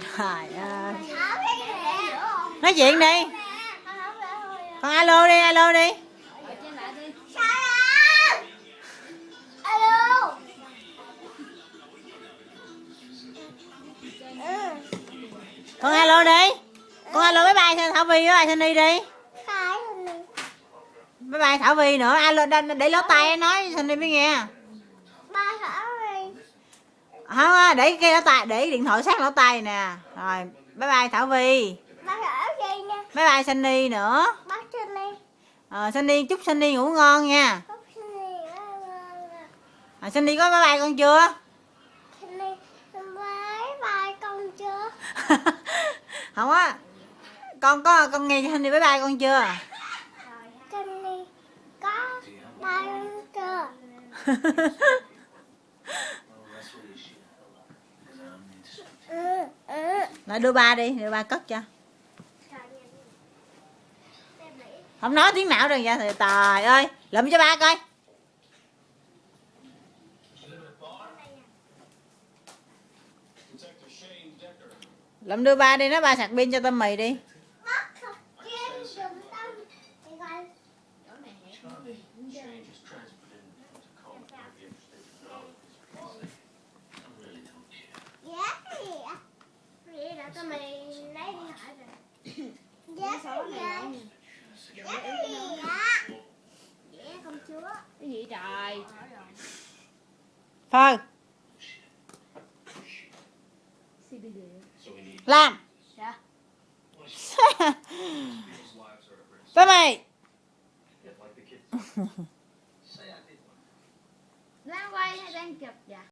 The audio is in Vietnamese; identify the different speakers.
Speaker 1: trời ơi. Nói chuyện đi. Con alo đi alo đi. Con alo đi. Con alo bye bye thảo vi với bye sunny đi. Bye bye thảo vi nữa. Alo để, để lỗ tai nói sunny mới nghe không á, để cái lỗ tai để điện thoại sát lỗ tai nè. Rồi bye bye thảo vi. Bye bye sunny nữa. Ờ sunny chúc sunny ngủ ngon nha. À, sunny có bye bye con chưa? Không á. Con có con nghe sunny bye bye con chưa lại đưa ba đi, đưa ba cất cho. Không nói tiếng nào rồi vậy thì trời ơi, lụm cho ba coi. Lụm đưa ba đi nó ba sạc pin cho tao mì đi.
Speaker 2: Cái gì trời
Speaker 1: thôi làm
Speaker 2: Dạ.
Speaker 1: tới mày
Speaker 2: đang quay hay đang chụp dạ